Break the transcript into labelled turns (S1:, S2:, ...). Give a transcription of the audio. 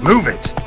S1: Move it!